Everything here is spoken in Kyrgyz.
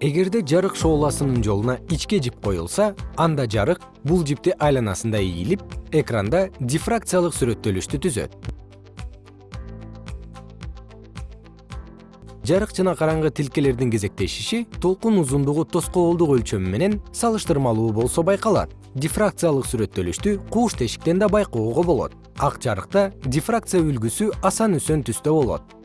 эгерде жарык шооласынын жолуна ичке жип коюлса анда жарык бул жипти айланасында ийилип экранда дифракциялык сүрөттөлүштү түзөт. Жарык жана караңгы тилкелердин кезектешиши толкун узундугу тоскоолдук өлчөмү менен салыштырмалуу болсо байкалат. Дифракциялык сүрөттөлүштү кууш тешиктен да байкоого болот. Ак жарыкта дифракция үлгүсү асан үсөн түстө болот.